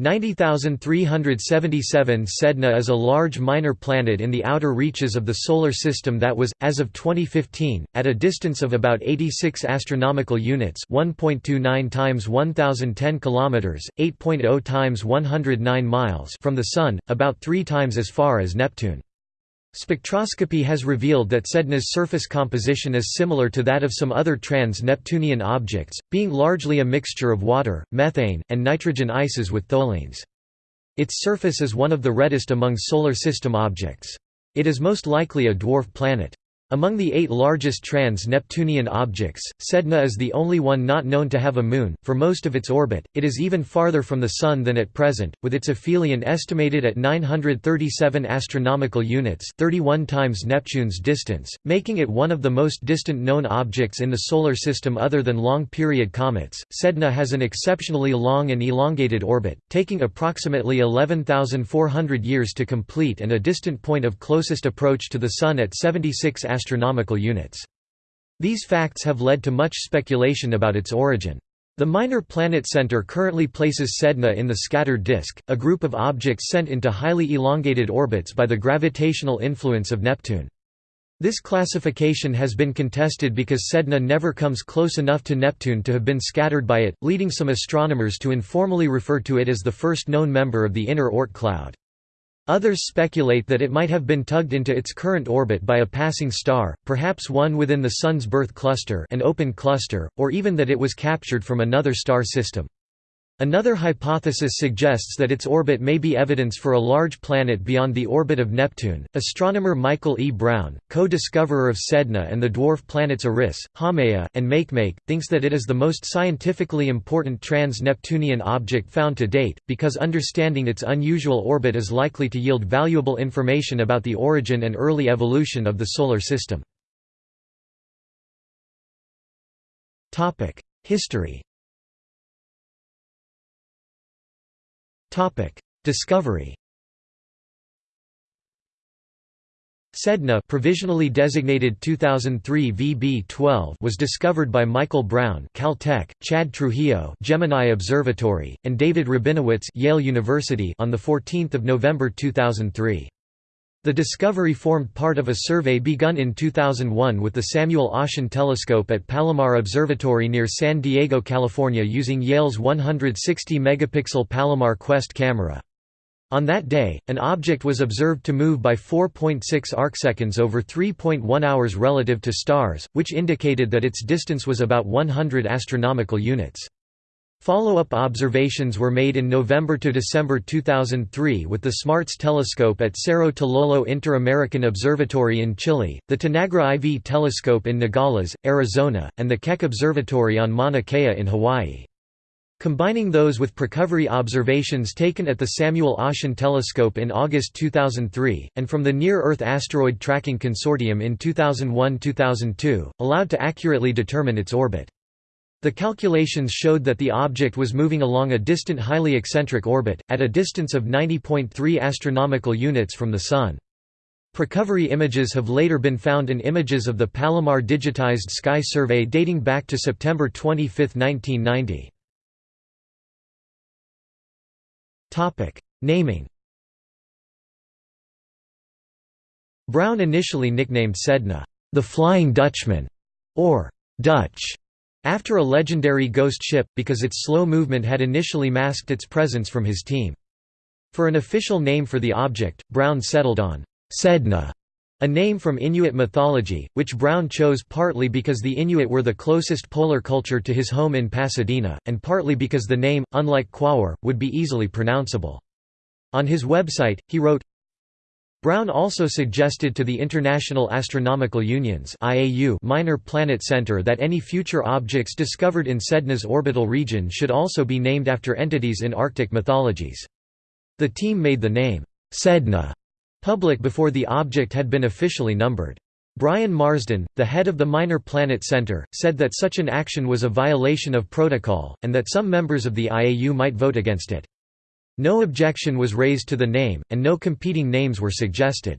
90377 Sedna is a large minor planet in the outer reaches of the Solar System that was, as of 2015, at a distance of about 86 astronomical units 1.29 times 1010 kilometers, 8.0 times 109 miles from the Sun, about three times as far as Neptune. Spectroscopy has revealed that Sedna's surface composition is similar to that of some other trans-Neptunian objects, being largely a mixture of water, methane, and nitrogen ices with tholins. Its surface is one of the reddest among Solar System objects. It is most likely a dwarf planet. Among the eight largest trans-Neptunian objects, Sedna is the only one not known to have a moon. For most of its orbit, it is even farther from the Sun than at present, with its aphelion estimated at 937 astronomical units 31 times Neptune's distance, making it one of the most distant known objects in the Solar System other than long-period comets. Sedna has an exceptionally long and elongated orbit, taking approximately 11,400 years to complete and a distant point of closest approach to the Sun at 76 astronomical units. These facts have led to much speculation about its origin. The Minor Planet Center currently places Sedna in the scattered disk, a group of objects sent into highly elongated orbits by the gravitational influence of Neptune. This classification has been contested because Sedna never comes close enough to Neptune to have been scattered by it, leading some astronomers to informally refer to it as the first known member of the inner Oort cloud. Others speculate that it might have been tugged into its current orbit by a passing star, perhaps one within the Sun's birth cluster an open cluster, or even that it was captured from another star system. Another hypothesis suggests that its orbit may be evidence for a large planet beyond the orbit of Neptune. Astronomer Michael E. Brown, co discoverer of Sedna and the dwarf planets Eris, Haumea, and Makemake, thinks that it is the most scientifically important trans Neptunian object found to date, because understanding its unusual orbit is likely to yield valuable information about the origin and early evolution of the Solar System. History Discovery Sedna provisionally designated 2003 VB12 was discovered by Michael Brown Caltech, Chad Trujillo Gemini Observatory, and David Rabinowitz Yale University on 14 November 2003. The discovery formed part of a survey begun in 2001 with the Samuel Oschin Telescope at Palomar Observatory near San Diego, California using Yale's 160-megapixel Palomar Quest camera. On that day, an object was observed to move by 4.6 arcseconds over 3.1 hours relative to stars, which indicated that its distance was about 100 astronomical units. Follow-up observations were made in November to December 2003 with the SMARTS telescope at Cerro Tololo Inter-American Observatory in Chile, the Tenagra IV telescope in Nogales, Arizona, and the Keck Observatory on Mauna Kea in Hawaii. Combining those with precovery observations taken at the Samuel Oschin Telescope in August 2003, and from the Near-Earth Asteroid Tracking Consortium in 2001–2002, allowed to accurately determine its orbit. The calculations showed that the object was moving along a distant highly eccentric orbit, at a distance of 90.3 astronomical units from the Sun. Precovery images have later been found in images of the Palomar digitized sky survey dating back to September 25, 1990. Naming Brown initially nicknamed Sedna, the Flying Dutchman, or Dutch, after a legendary ghost ship, because its slow movement had initially masked its presence from his team. For an official name for the object, Brown settled on Sedna, a name from Inuit mythology, which Brown chose partly because the Inuit were the closest polar culture to his home in Pasadena, and partly because the name, unlike Quaoar, would be easily pronounceable. On his website, he wrote, Brown also suggested to the International Astronomical Union's IAU Minor Planet Center that any future objects discovered in Sedna's orbital region should also be named after entities in Arctic mythologies. The team made the name, Sedna, public before the object had been officially numbered. Brian Marsden, the head of the Minor Planet Center, said that such an action was a violation of protocol, and that some members of the IAU might vote against it. No objection was raised to the name, and no competing names were suggested.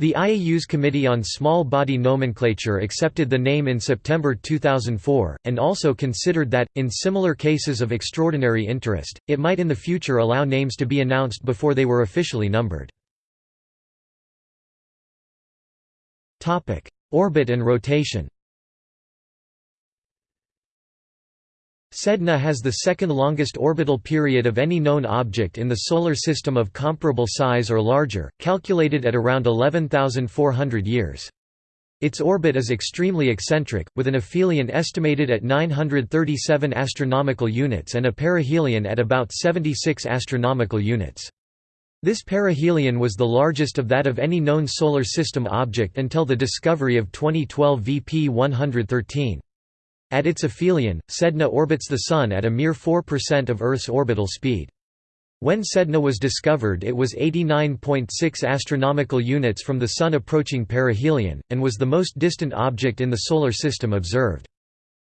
The IAU's Committee on Small Body Nomenclature accepted the name in September 2004, and also considered that, in similar cases of extraordinary interest, it might in the future allow names to be announced before they were officially numbered. Orbit and rotation Sedna has the second longest orbital period of any known object in the Solar System of comparable size or larger, calculated at around 11,400 years. Its orbit is extremely eccentric, with an aphelion estimated at 937 astronomical units and a perihelion at about 76 astronomical units. This perihelion was the largest of that of any known Solar System object until the discovery of 2012 VP 113. At its aphelion, Sedna orbits the Sun at a mere 4% of Earth's orbital speed. When Sedna was discovered it was 89.6 astronomical units from the Sun approaching perihelion, and was the most distant object in the Solar System observed.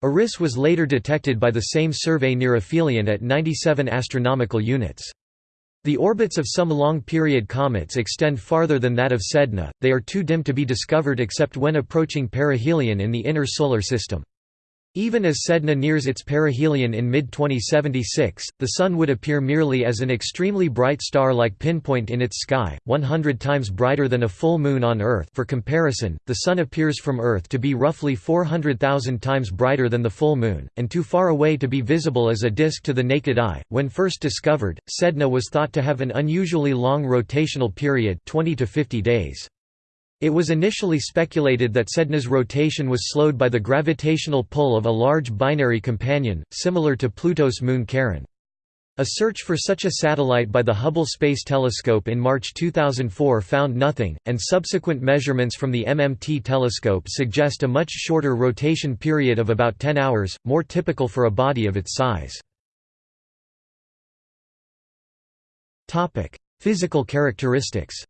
Eris was later detected by the same survey near aphelion at 97 astronomical units. The orbits of some long-period comets extend farther than that of Sedna, they are too dim to be discovered except when approaching perihelion in the inner Solar System. Even as Sedna nears its perihelion in mid-2076, the Sun would appear merely as an extremely bright star-like pinpoint in its sky, 100 times brighter than a full moon on Earth for comparison, the Sun appears from Earth to be roughly 400,000 times brighter than the full moon, and too far away to be visible as a disk to the naked eye. When first discovered, Sedna was thought to have an unusually long rotational period 20 to 50 days. It was initially speculated that Sedna's rotation was slowed by the gravitational pull of a large binary companion, similar to Pluto's moon Charon. A search for such a satellite by the Hubble Space Telescope in March 2004 found nothing, and subsequent measurements from the MMT telescope suggest a much shorter rotation period of about 10 hours, more typical for a body of its size. Physical characteristics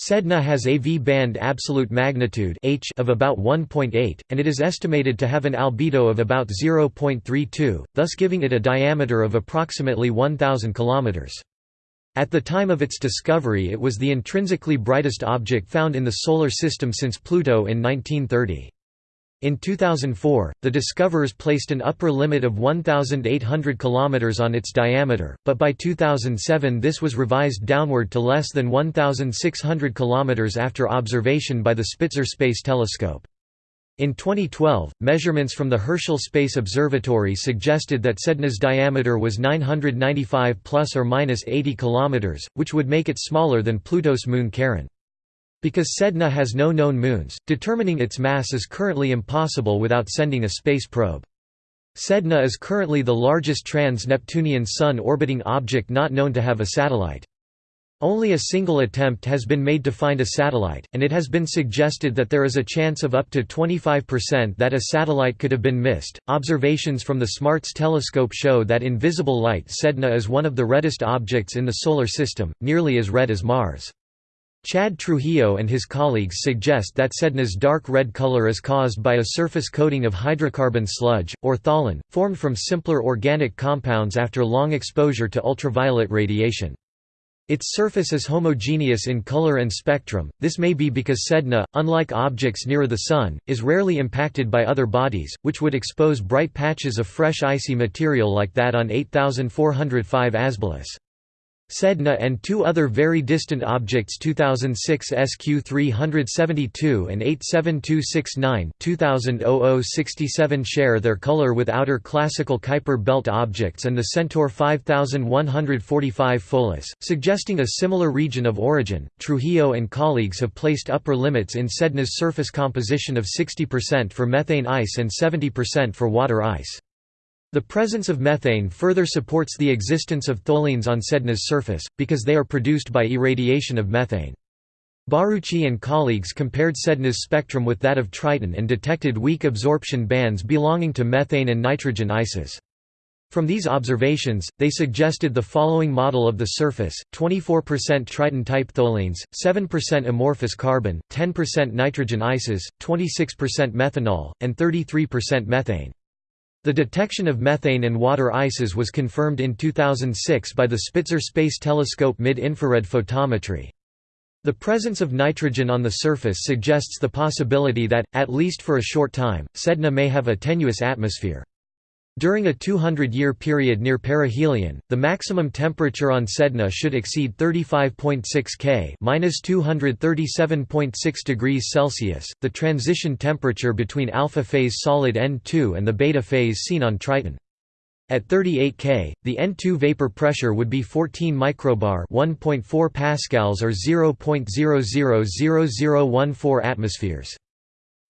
Sedna has a V-band absolute magnitude H of about 1.8, and it is estimated to have an albedo of about 0.32, thus giving it a diameter of approximately 1,000 km. At the time of its discovery it was the intrinsically brightest object found in the Solar System since Pluto in 1930. In 2004, the discoverers placed an upper limit of 1,800 km on its diameter, but by 2007 this was revised downward to less than 1,600 km after observation by the Spitzer Space Telescope. In 2012, measurements from the Herschel Space Observatory suggested that Sedna's diameter was 995 plus or minus 80 km, which would make it smaller than Pluto's moon Charon. Because Sedna has no known moons, determining its mass is currently impossible without sending a space probe. Sedna is currently the largest trans-Neptunian Sun-orbiting object not known to have a satellite. Only a single attempt has been made to find a satellite, and it has been suggested that there is a chance of up to 25% that a satellite could have been missed. Observations from the SMARTS telescope show that in visible light Sedna is one of the reddest objects in the Solar System, nearly as red as Mars. Chad Trujillo and his colleagues suggest that Sedna's dark red color is caused by a surface coating of hydrocarbon sludge, or tholin, formed from simpler organic compounds after long exposure to ultraviolet radiation. Its surface is homogeneous in color and spectrum, this may be because Sedna, unlike objects nearer the Sun, is rarely impacted by other bodies, which would expose bright patches of fresh icy material like that on 8405 Asbolus. Sedna and two other very distant objects 2006 SQ372 and 87269 2000 share their color with outer classical Kuiper belt objects and the Centaur 5145 Pholus, suggesting a similar region of origin. Trujillo and colleagues have placed upper limits in Sedna's surface composition of 60% for methane ice and 70% for water ice. The presence of methane further supports the existence of tholins on Sedna's surface, because they are produced by irradiation of methane. Barucci and colleagues compared Sedna's spectrum with that of Triton and detected weak absorption bands belonging to methane and nitrogen ices. From these observations, they suggested the following model of the surface, 24% Triton-type tholins, 7% amorphous carbon, 10% nitrogen ices, 26% methanol, and 33% methane. The detection of methane and water ices was confirmed in 2006 by the Spitzer Space Telescope mid-infrared photometry. The presence of nitrogen on the surface suggests the possibility that, at least for a short time, Sedna may have a tenuous atmosphere. During a 200-year period near perihelion, the maximum temperature on Sedna should exceed 35.6 K (-237.6 degrees Celsius), the transition temperature between alpha phase solid N2 and the beta phase seen on Triton. At 38 K, the N2 vapor pressure would be 14 microbar (1.4 pascals or 0.000014 atmospheres).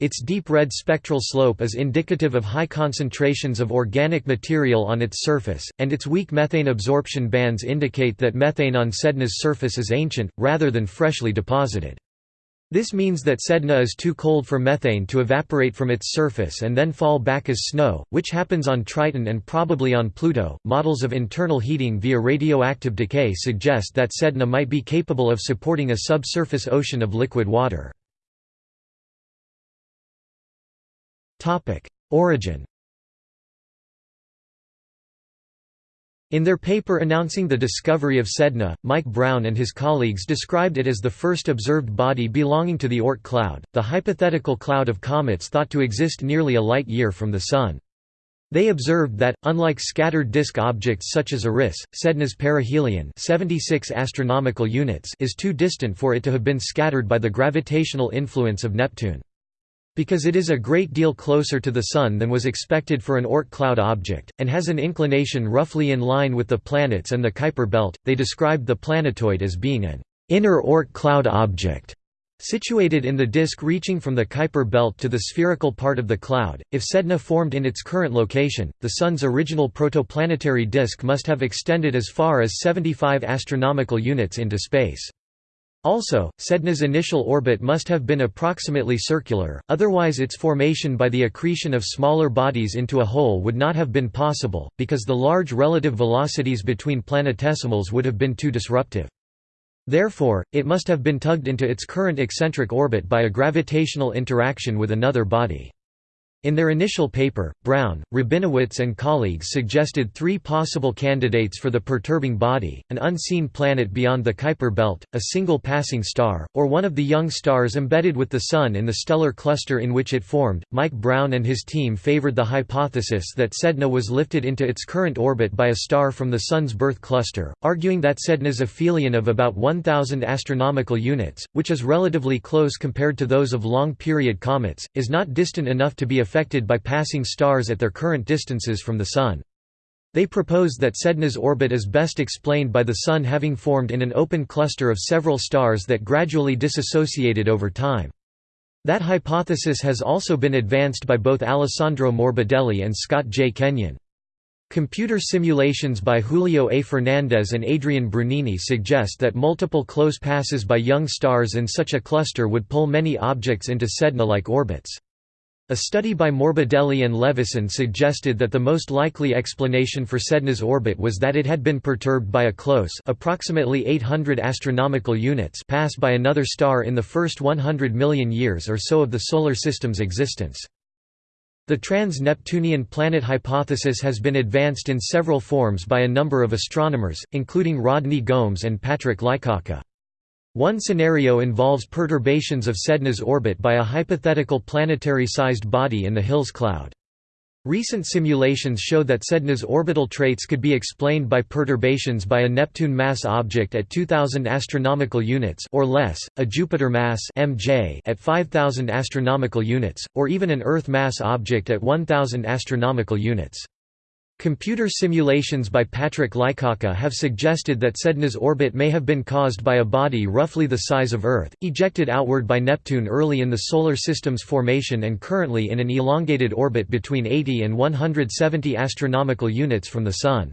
Its deep red spectral slope is indicative of high concentrations of organic material on its surface, and its weak methane absorption bands indicate that methane on Sedna's surface is ancient, rather than freshly deposited. This means that Sedna is too cold for methane to evaporate from its surface and then fall back as snow, which happens on Triton and probably on Pluto. Models of internal heating via radioactive decay suggest that Sedna might be capable of supporting a subsurface ocean of liquid water. Origin In their paper announcing the discovery of Sedna, Mike Brown and his colleagues described it as the first observed body belonging to the Oort cloud, the hypothetical cloud of comets thought to exist nearly a light year from the Sun. They observed that, unlike scattered disk objects such as Eris, Sedna's perihelion 76 astronomical units is too distant for it to have been scattered by the gravitational influence of Neptune. Because it is a great deal closer to the Sun than was expected for an Oort cloud object, and has an inclination roughly in line with the planets and the Kuiper belt, they described the planetoid as being an inner Oort cloud object. Situated in the disk reaching from the Kuiper belt to the spherical part of the cloud, if Sedna formed in its current location, the Sun's original protoplanetary disk must have extended as far as 75 astronomical units into space. Also, Sedna's initial orbit must have been approximately circular, otherwise its formation by the accretion of smaller bodies into a hole would not have been possible, because the large relative velocities between planetesimals would have been too disruptive. Therefore, it must have been tugged into its current eccentric orbit by a gravitational interaction with another body. In their initial paper, Brown, Rabinowitz and colleagues suggested three possible candidates for the perturbing body, an unseen planet beyond the Kuiper belt, a single passing star, or one of the young stars embedded with the Sun in the stellar cluster in which it formed. Mike Brown and his team favored the hypothesis that Sedna was lifted into its current orbit by a star from the Sun's birth cluster, arguing that Sedna's aphelion of about 1,000 astronomical units, which is relatively close compared to those of long-period comets, is not distant enough to be a affected by passing stars at their current distances from the Sun. They propose that Sedna's orbit is best explained by the Sun having formed in an open cluster of several stars that gradually disassociated over time. That hypothesis has also been advanced by both Alessandro Morbidelli and Scott J. Kenyon. Computer simulations by Julio A. Fernandez and Adrian Brunini suggest that multiple close passes by young stars in such a cluster would pull many objects into Sedna-like orbits. A study by Morbidelli and Levison suggested that the most likely explanation for Sedna's orbit was that it had been perturbed by a close approximately 800 astronomical units pass by another star in the first 100 million years or so of the Solar System's existence. The trans-Neptunian planet hypothesis has been advanced in several forms by a number of astronomers, including Rodney Gomes and Patrick Lykawka. One scenario involves perturbations of Sedna's orbit by a hypothetical planetary-sized body in the Hills cloud. Recent simulations show that Sedna's orbital traits could be explained by perturbations by a Neptune mass object at 2000 astronomical units or less, a Jupiter mass (MJ) at 5000 astronomical units, or even an Earth mass object at 1000 astronomical units. Computer simulations by Patrick Lykawka have suggested that Sedna's orbit may have been caused by a body roughly the size of Earth, ejected outward by Neptune early in the Solar System's formation and currently in an elongated orbit between 80 and 170 astronomical units from the Sun.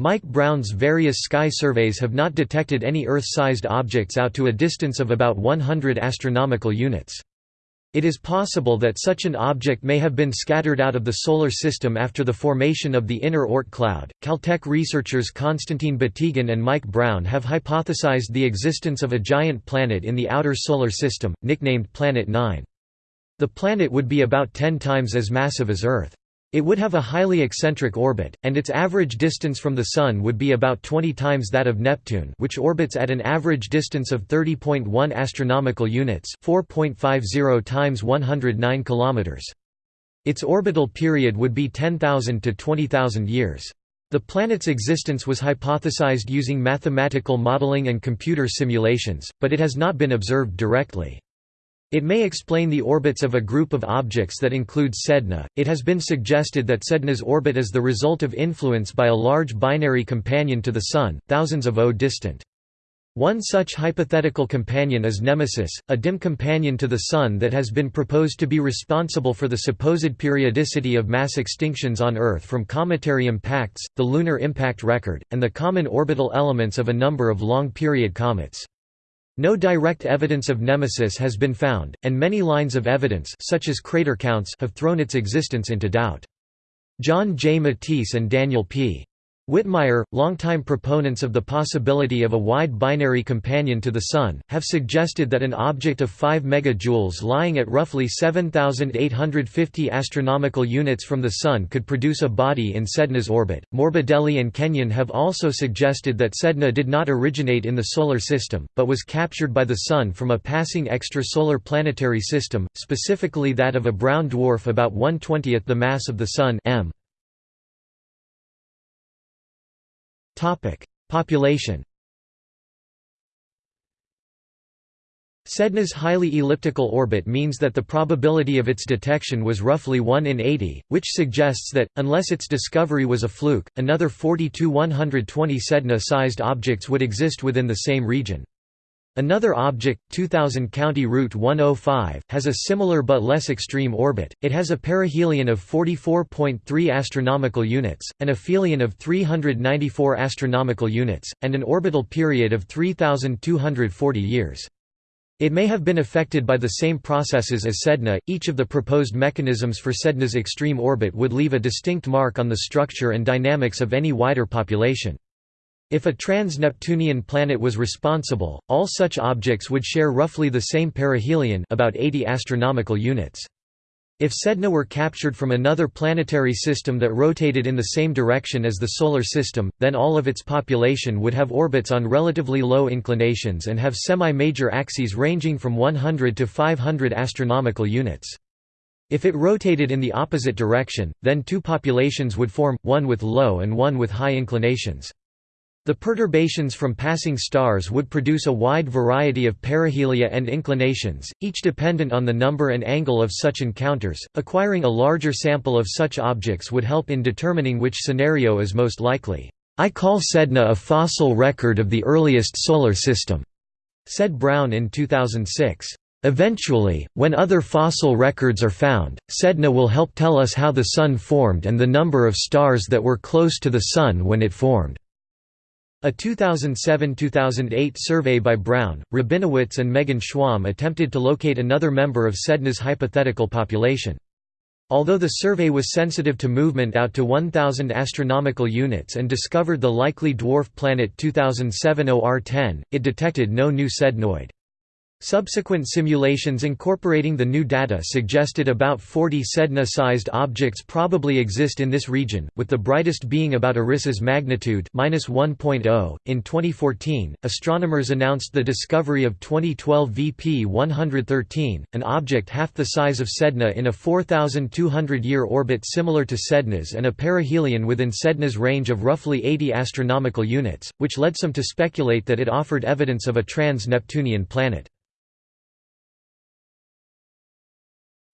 Mike Brown's various sky surveys have not detected any Earth-sized objects out to a distance of about 100 astronomical units. It is possible that such an object may have been scattered out of the Solar System after the formation of the inner Oort cloud. Caltech researchers Konstantin Batygin and Mike Brown have hypothesized the existence of a giant planet in the outer Solar System, nicknamed Planet 9. The planet would be about 10 times as massive as Earth. It would have a highly eccentric orbit, and its average distance from the Sun would be about 20 times that of Neptune which orbits at an average distance of 30.1 astronomical units 4.50 times 109 kilometers. Its orbital period would be 10,000 to 20,000 years. The planet's existence was hypothesized using mathematical modeling and computer simulations, but it has not been observed directly. It may explain the orbits of a group of objects that include Sedna. It has been suggested that Sedna's orbit is the result of influence by a large binary companion to the Sun, thousands of O distant. One such hypothetical companion is Nemesis, a dim companion to the Sun that has been proposed to be responsible for the supposed periodicity of mass extinctions on Earth from cometary impacts, the lunar impact record, and the common orbital elements of a number of long-period comets. No direct evidence of Nemesis has been found, and many lines of evidence such as crater counts have thrown its existence into doubt. John J. Matese and Daniel P. Whitmire, longtime proponents of the possibility of a wide binary companion to the Sun, have suggested that an object of 5 megajoules lying at roughly 7,850 astronomical units from the Sun could produce a body in Sedna's orbit. Morbidelli and Kenyon have also suggested that Sedna did not originate in the Solar System, but was captured by the Sun from a passing extrasolar planetary system, specifically that of a brown dwarf about 1/20th the mass of the Sun m. Population Sedna's highly elliptical orbit means that the probability of its detection was roughly 1 in 80, which suggests that, unless its discovery was a fluke, another 40–120 Sedna-sized objects would exist within the same region. Another object, 2000 County Route 105, has a similar but less extreme orbit. It has a perihelion of 44.3 astronomical units, an aphelion of 394 astronomical units, and an orbital period of 3240 years. It may have been affected by the same processes as Sedna. Each of the proposed mechanisms for Sedna's extreme orbit would leave a distinct mark on the structure and dynamics of any wider population. If a trans-Neptunian planet was responsible, all such objects would share roughly the same perihelion about 80 astronomical units. If Sedna were captured from another planetary system that rotated in the same direction as the Solar System, then all of its population would have orbits on relatively low inclinations and have semi-major axes ranging from 100 to 500 astronomical units. If it rotated in the opposite direction, then two populations would form, one with low and one with high inclinations. The perturbations from passing stars would produce a wide variety of perihelia and inclinations, each dependent on the number and angle of such encounters. Acquiring a larger sample of such objects would help in determining which scenario is most likely. I call Sedna a fossil record of the earliest solar system, said Brown in 2006. Eventually, when other fossil records are found, Sedna will help tell us how the Sun formed and the number of stars that were close to the Sun when it formed. A 2007–2008 survey by Brown, Rabinowitz and Megan Schwamb attempted to locate another member of Sedna's hypothetical population. Although the survey was sensitive to movement out to 1000 astronomical units and discovered the likely dwarf planet 2007 OR10, it detected no new sednoid. Subsequent simulations incorporating the new data suggested about 40 Sedna-sized objects probably exist in this region, with the brightest being about Eris's magnitude -1.0. In 2014, astronomers announced the discovery of 2012 VP-113, an object half the size of Sedna in a 4,200-year orbit similar to Sedna's and a perihelion within Sedna's range of roughly 80 astronomical units, which led some to speculate that it offered evidence of a trans-Neptunian planet.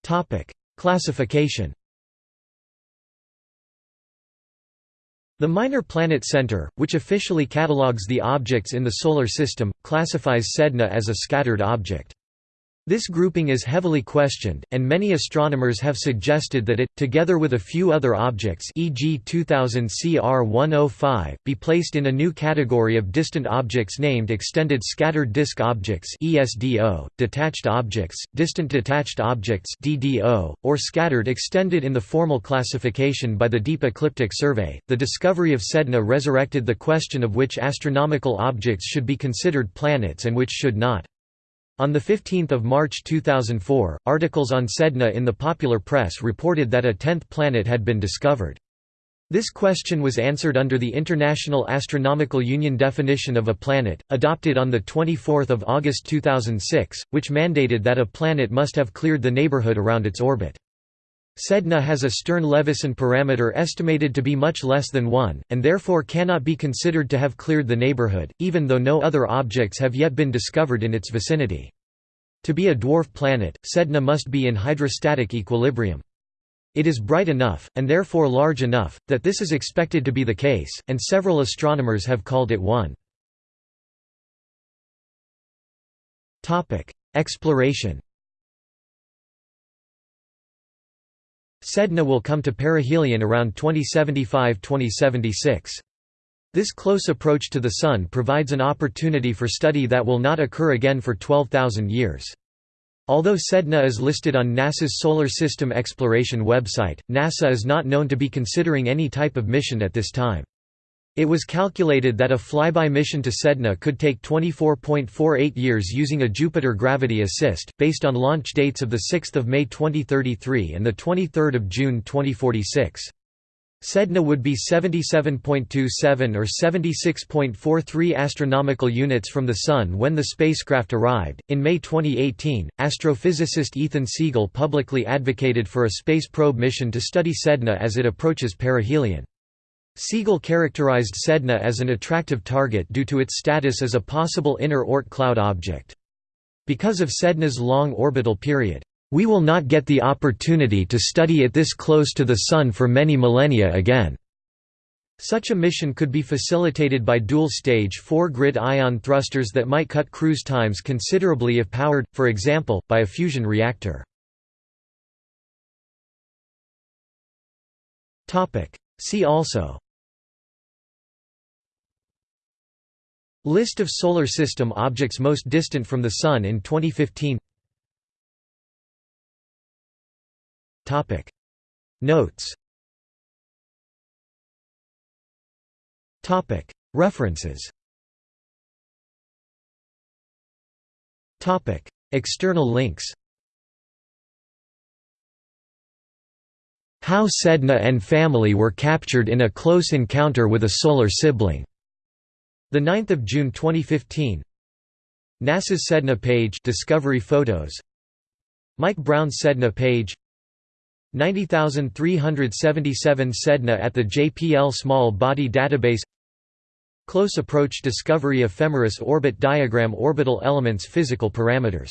Topic: Classification. The Minor Planet Center, which officially catalogues the objects in the Solar System, classifies Sedna as a scattered object. This grouping is heavily questioned, and many astronomers have suggested that it, together with a few other objects e.g. 2000 CR105, be placed in a new category of distant objects named Extended Scattered Disk Objects ESDO, Detached Objects, Distant Detached Objects DDO, or Scattered extended in the formal classification by the Deep Ecliptic Survey. The discovery of Sedna resurrected the question of which astronomical objects should be considered planets and which should not. On 15 March 2004, articles on Sedna in the popular press reported that a tenth planet had been discovered. This question was answered under the International Astronomical Union definition of a planet, adopted on 24 August 2006, which mandated that a planet must have cleared the neighborhood around its orbit. Sedna has a Stern-Levison parameter estimated to be much less than 1, and therefore cannot be considered to have cleared the neighborhood, even though no other objects have yet been discovered in its vicinity. To be a dwarf planet, Sedna must be in hydrostatic equilibrium. It is bright enough, and therefore large enough, that this is expected to be the case, and several astronomers have called it one. Exploration Sedna will come to perihelion around 2075–2076. This close approach to the Sun provides an opportunity for study that will not occur again for 12,000 years. Although Sedna is listed on NASA's Solar System Exploration website, NASA is not known to be considering any type of mission at this time. It was calculated that a flyby mission to Sedna could take 24.48 years using a Jupiter gravity assist, based on launch dates of 6 May 2033 and 23 June 2046. Sedna would be 77.27 or 76.43 astronomical units from the Sun when the spacecraft arrived. In May 2018, astrophysicist Ethan Siegel publicly advocated for a space probe mission to study Sedna as it approaches perihelion. Siegel characterized Sedna as an attractive target due to its status as a possible inner Oort cloud object. Because of Sedna's long orbital period, "...we will not get the opportunity to study it this close to the Sun for many millennia again." Such a mission could be facilitated by dual-stage four-grid ion thrusters that might cut cruise times considerably if powered, for example, by a fusion reactor. See also. List of Solar System objects most distant from the Sun in 2015 Notes. References. Topic. External links How Sedna and family were captured in a close encounter with a solar sibling. 9 June 2015 NASA's Sedna page Discovery photos. Mike Brown Sedna page. 90377 Sedna at the JPL Small Body Database. Close Approach Discovery Ephemeris Orbit Diagram Orbital Elements Physical parameters